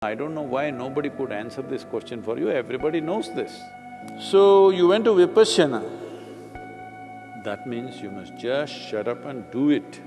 I don't know why nobody could answer this question for you, everybody knows this. So, you went to Vipassana, that means you must just shut up and do it,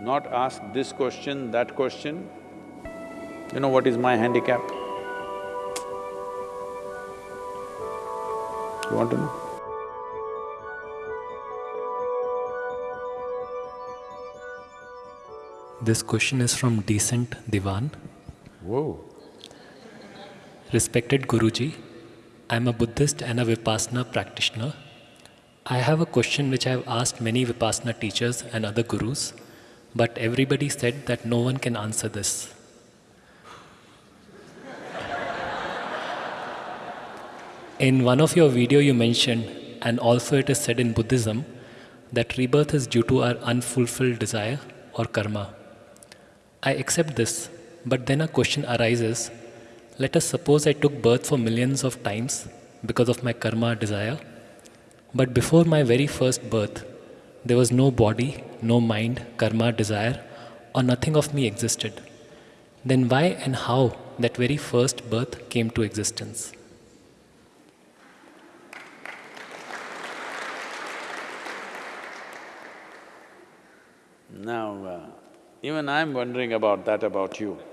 not ask this question, that question. You know what is my handicap? You want to know? This question is from Decent Divan. Whoa. Respected Guruji, I am a Buddhist and a Vipassana practitioner. I have a question which I have asked many Vipassana teachers and other gurus, but everybody said that no one can answer this. In one of your video you mentioned, and also it is said in Buddhism, that rebirth is due to our unfulfilled desire or karma. I accept this, but then a question arises. Let us suppose I took birth for millions of times because of my karma desire, but before my very first birth, there was no body, no mind, karma, desire, or nothing of me existed. Then why and how that very first birth came to existence? Now, uh, even I'm wondering about that about you.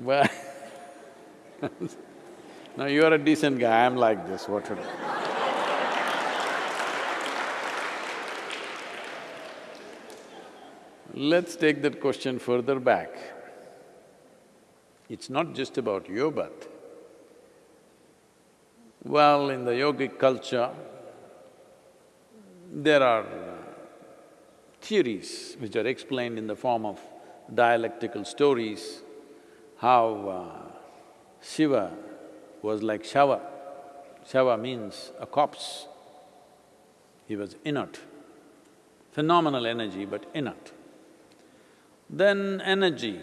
Well, now you're a decent guy, I'm like this, what should I… Let's take that question further back. It's not just about your birth. Well, in the yogic culture, there are theories which are explained in the form of dialectical stories, how uh, Shiva was like Shava. Shava means a corpse. He was inert, phenomenal energy but inert. Then energy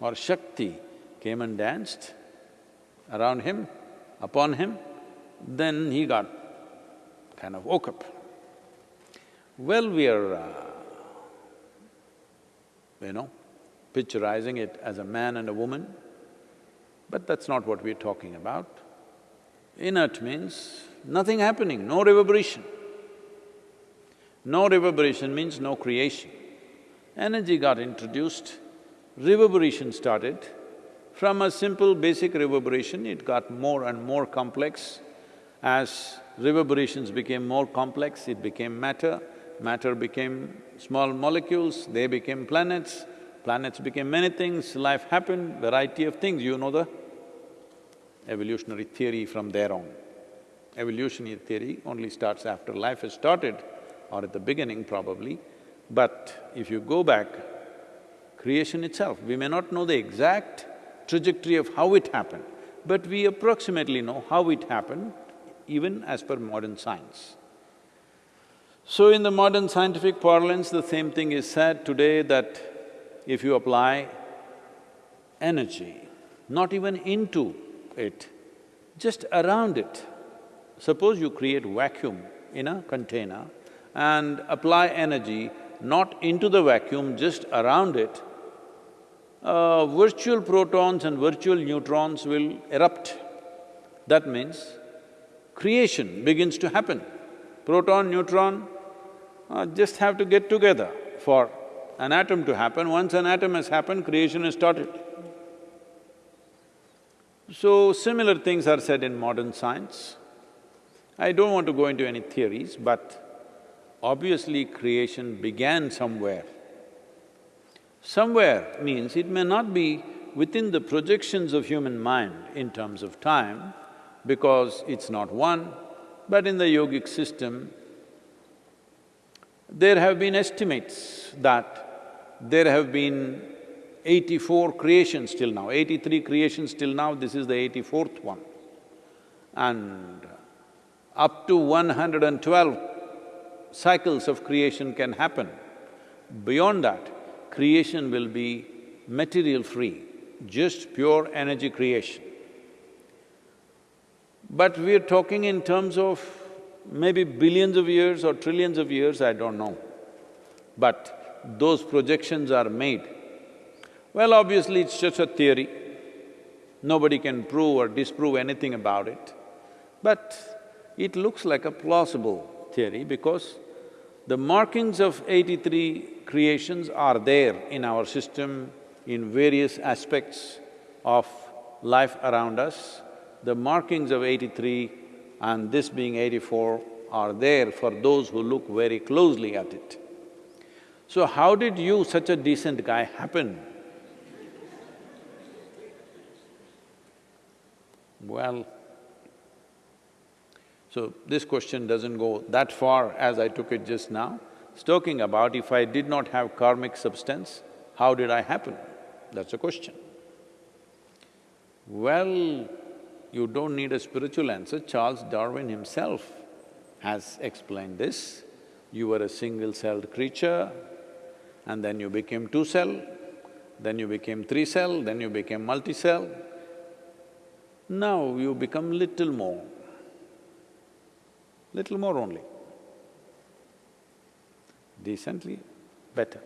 or Shakti came and danced around him, upon him, then he got kind of woke up. Well, we are, uh, you know, picturizing it as a man and a woman, but that's not what we're talking about. Inert means nothing happening, no reverberation. No reverberation means no creation. Energy got introduced, reverberation started. From a simple basic reverberation, it got more and more complex. As reverberations became more complex, it became matter, matter became small molecules, they became planets, planets became many things, life happened, variety of things, you know the evolutionary theory from there on. Evolutionary theory only starts after life has started or at the beginning probably, but if you go back, creation itself, we may not know the exact trajectory of how it happened, but we approximately know how it happened even as per modern science. So in the modern scientific parlance, the same thing is said today that if you apply energy, not even into it, just around it, suppose you create vacuum in a container and apply energy not into the vacuum, just around it, uh, virtual protons and virtual neutrons will erupt. That means creation begins to happen. Proton, neutron, uh, just have to get together for an atom to happen. Once an atom has happened, creation has started. So, similar things are said in modern science. I don't want to go into any theories, but obviously creation began somewhere. Somewhere means it may not be within the projections of human mind in terms of time, because it's not one, but in the yogic system, there have been estimates that there have been eighty-four creations till now, eighty-three creations till now, this is the eighty-fourth one. And up to one hundred and twelve cycles of creation can happen. Beyond that, creation will be material-free, just pure energy creation. But we're talking in terms of maybe billions of years or trillions of years, I don't know. but those projections are made. Well, obviously it's just a theory, nobody can prove or disprove anything about it, but it looks like a plausible theory because the markings of eighty-three creations are there in our system in various aspects of life around us. The markings of eighty-three and this being eighty-four are there for those who look very closely at it. So how did you, such a decent guy, happen? Well, so this question doesn't go that far as I took it just now. It's talking about if I did not have karmic substance, how did I happen? That's a question. Well, you don't need a spiritual answer, Charles Darwin himself has explained this. You were a single-celled creature and then you became two-cell, then you became three-cell, then you became multi-cell. Now you become little more, little more only, decently better.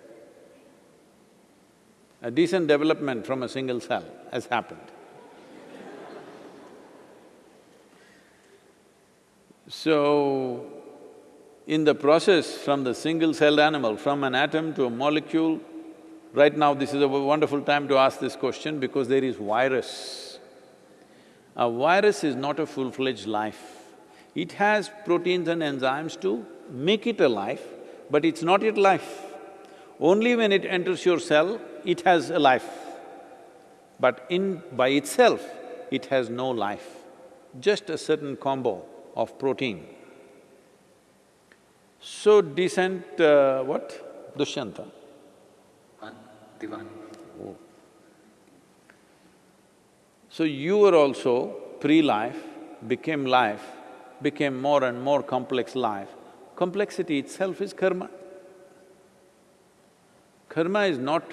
A decent development from a single cell has happened. So, in the process from the single-celled animal, from an atom to a molecule, right now this is a wonderful time to ask this question because there is virus. A virus is not a full-fledged life. It has proteins and enzymes to make it a life, but it's not yet life. Only when it enters your cell, it has a life. But in… by itself, it has no life, just a certain combo of protein. So decent, uh, what? Dushyanta? Divan. Oh. So you were also pre-life, became life, became more and more complex life. Complexity itself is karma. Karma is not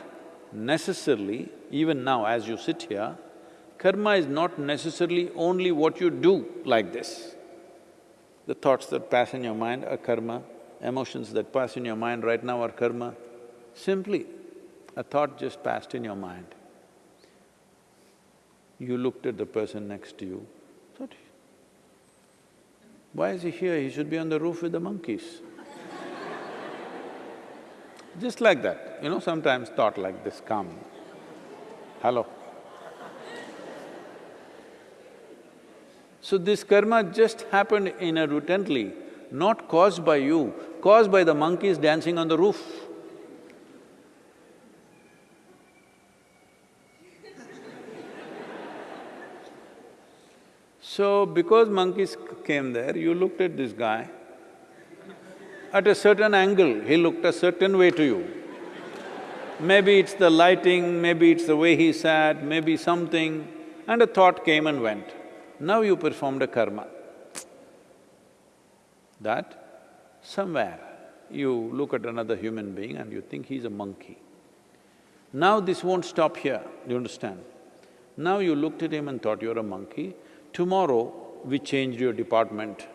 necessarily, even now as you sit here, karma is not necessarily only what you do like this. The thoughts that pass in your mind are karma, emotions that pass in your mind right now are karma. Simply, a thought just passed in your mind. You looked at the person next to you, thought, why is he here? He should be on the roof with the monkeys. Just like that, you know, sometimes thought like this come. Hello? So this karma just happened inadvertently, not caused by you, caused by the monkeys dancing on the roof. So, because monkeys came there, you looked at this guy, at a certain angle, he looked a certain way to you. Maybe it's the lighting, maybe it's the way he sat, maybe something, and a thought came and went. Now you performed a karma. That somewhere you look at another human being and you think he's a monkey. Now this won't stop here, you understand? Now you looked at him and thought you're a monkey, tomorrow we changed your department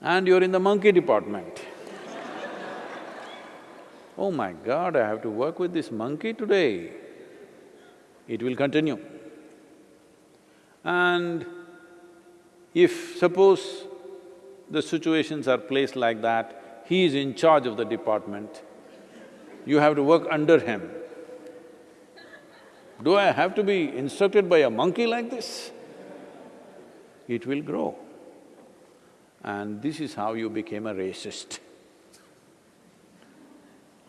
and you're in the monkey department. oh my God, I have to work with this monkey today. It will continue. And if suppose the situations are placed like that, he is in charge of the department, you have to work under him. Do I have to be instructed by a monkey like this? It will grow. And this is how you became a racist,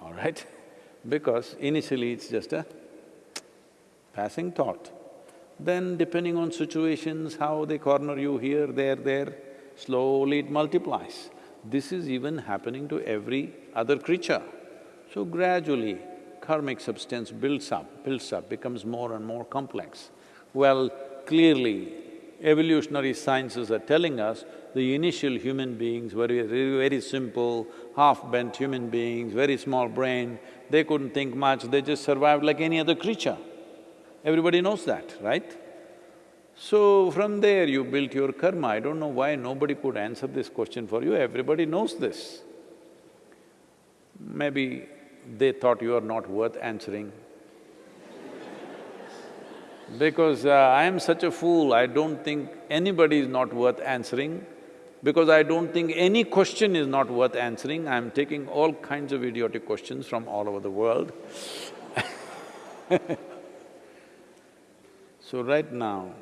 all right? Because initially it's just a passing thought. Then depending on situations, how they corner you here, there, there, slowly it multiplies. This is even happening to every other creature. So gradually, karmic substance builds up, builds up, becomes more and more complex. Well, clearly, evolutionary sciences are telling us the initial human beings were very, very simple, half-bent human beings, very small brain, they couldn't think much, they just survived like any other creature. Everybody knows that, right? So from there you built your karma. I don't know why nobody could answer this question for you, everybody knows this. Maybe they thought you are not worth answering. because uh, I am such a fool, I don't think anybody is not worth answering. Because I don't think any question is not worth answering, I'm taking all kinds of idiotic questions from all over the world So right now,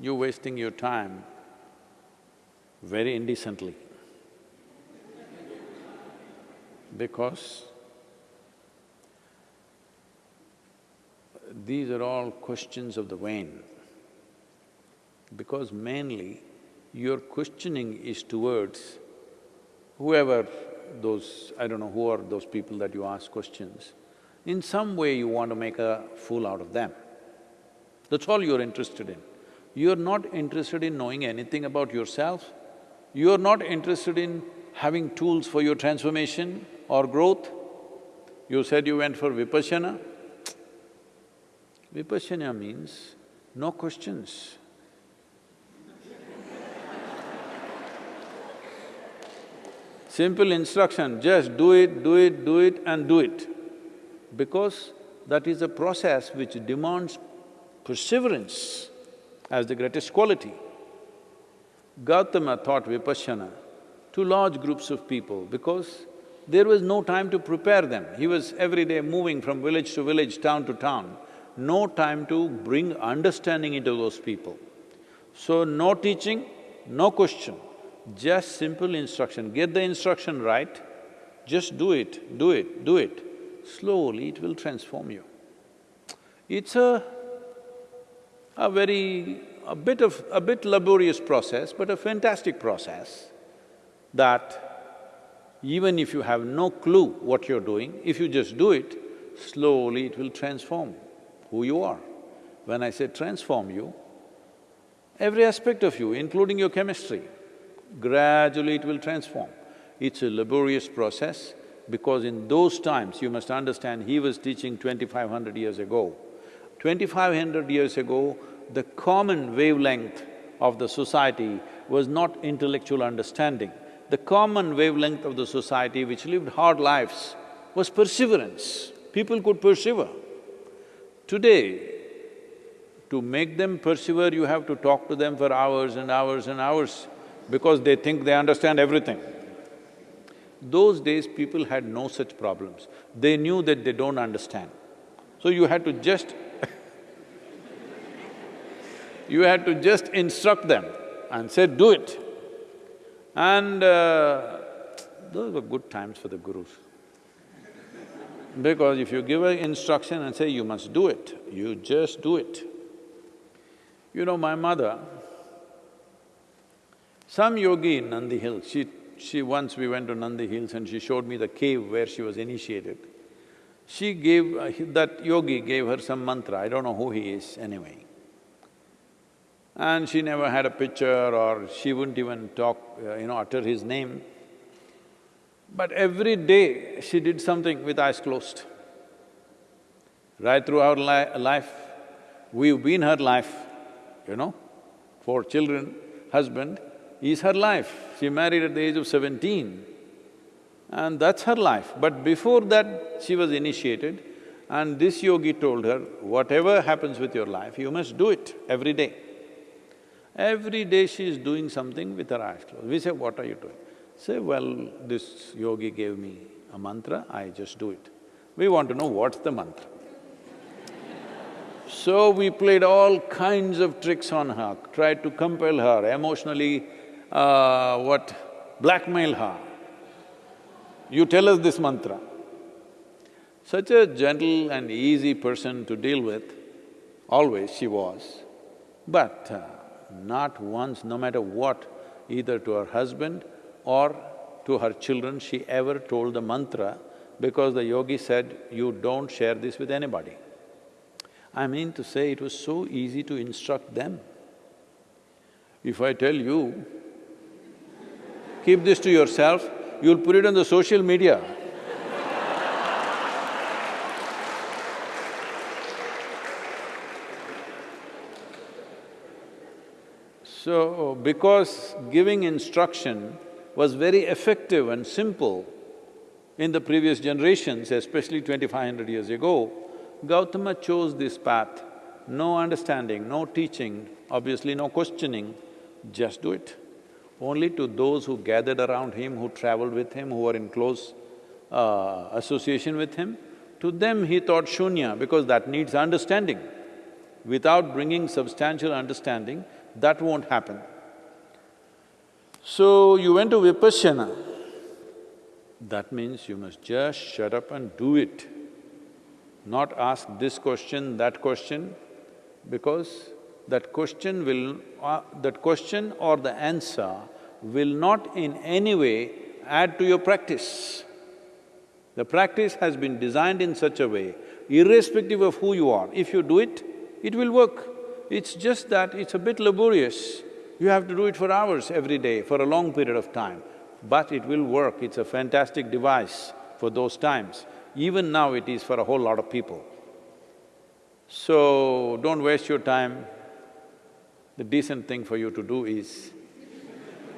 you're wasting your time very indecently because these are all questions of the vain. Because mainly your questioning is towards whoever those… I don't know who are those people that you ask questions, in some way you want to make a fool out of them. That's all you're interested in. You're not interested in knowing anything about yourself, you're not interested in having tools for your transformation or growth. You said you went for Vipassana. Vipassana means no questions. Simple instruction, just do it, do it, do it and do it. Because that is a process which demands perseverance as the greatest quality. Gautama taught Vipassana to large groups of people because there was no time to prepare them. He was every day moving from village to village, town to town, no time to bring understanding into those people. So, no teaching, no question, just simple instruction. Get the instruction right, just do it, do it, do it. Slowly it will transform you. It's a a very… a bit of… a bit laborious process, but a fantastic process that even if you have no clue what you're doing, if you just do it, slowly it will transform who you are. When I say transform you, every aspect of you, including your chemistry, gradually it will transform. It's a laborious process because in those times, you must understand, he was teaching twenty-five hundred years ago. Twenty-five hundred years ago, the common wavelength of the society was not intellectual understanding. The common wavelength of the society which lived hard lives was perseverance. People could persevere. Today, to make them persevere, you have to talk to them for hours and hours and hours because they think they understand everything. Those days, people had no such problems. They knew that they don't understand. So you had to just you had to just instruct them and say, do it. And uh, those were good times for the gurus. Because if you give an instruction and say, you must do it, you just do it. You know, my mother, some yogi in Nandi Hills, she… she… once we went to Nandi Hills and she showed me the cave where she was initiated. She gave… Uh, that yogi gave her some mantra, I don't know who he is anyway and she never had a picture or she wouldn't even talk, uh, you know, utter his name. But every day she did something with eyes closed. Right through our li life, we've been her life, you know, four children, husband, is her life. She married at the age of seventeen and that's her life. But before that, she was initiated and this yogi told her, whatever happens with your life, you must do it every day. Every day she is doing something with her eyes closed. We say, what are you doing? Say, well, this yogi gave me a mantra, I just do it. We want to know what's the mantra. so we played all kinds of tricks on her, tried to compel her, emotionally, uh, what, blackmail her. You tell us this mantra. Such a gentle and easy person to deal with, always she was. But uh, not once, no matter what, either to her husband or to her children, she ever told the mantra because the yogi said, you don't share this with anybody. I mean to say, it was so easy to instruct them. If I tell you, keep this to yourself, you'll put it on the social media. So, because giving instruction was very effective and simple, In the previous generations, especially twenty-five hundred years ago, Gautama chose this path, no understanding, no teaching, obviously no questioning, just do it. Only to those who gathered around him, who traveled with him, who were in close uh, association with him, to them he taught shunya because that needs understanding. Without bringing substantial understanding, that won't happen. So you went to Vipassana, that means you must just shut up and do it. Not ask this question, that question, because that question will… Uh, that question or the answer will not in any way add to your practice. The practice has been designed in such a way, irrespective of who you are, if you do it, it will work. It's just that it's a bit laborious. You have to do it for hours every day, for a long period of time. But it will work, it's a fantastic device for those times. Even now it is for a whole lot of people. So, don't waste your time. The decent thing for you to do is,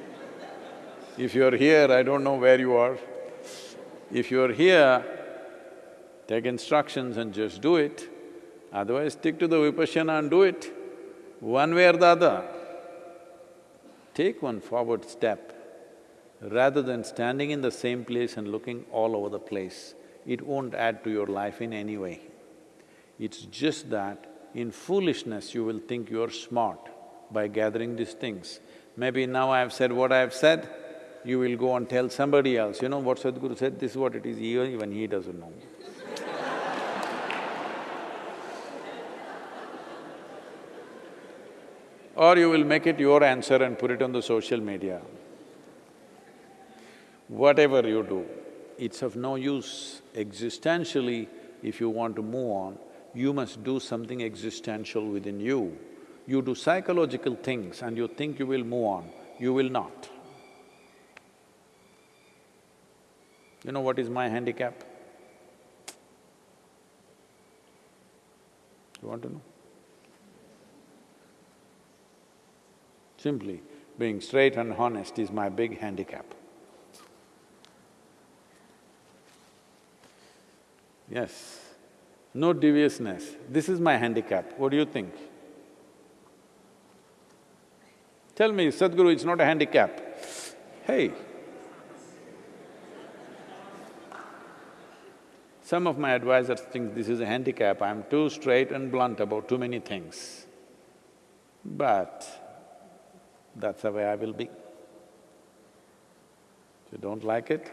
if you're here, I don't know where you are, if you're here, take instructions and just do it, otherwise stick to the vipassana and do it, one way or the other. Take one forward step, rather than standing in the same place and looking all over the place. It won't add to your life in any way. It's just that in foolishness you will think you're smart by gathering these things. Maybe now I've said what I've said, you will go and tell somebody else, you know what Sadhguru said, this is what it is, even he doesn't know. Or you will make it your answer and put it on the social media. Whatever you do, it's of no use. Existentially, if you want to move on, you must do something existential within you. You do psychological things and you think you will move on, you will not. You know what is my handicap? You want to know? Simply, being straight and honest is my big handicap. Yes, no deviousness. This is my handicap. What do you think? Tell me, Sadhguru, it's not a handicap. Hey, Some of my advisors think this is a handicap, I'm too straight and blunt about too many things. But that's the way I will be. If you don't like it,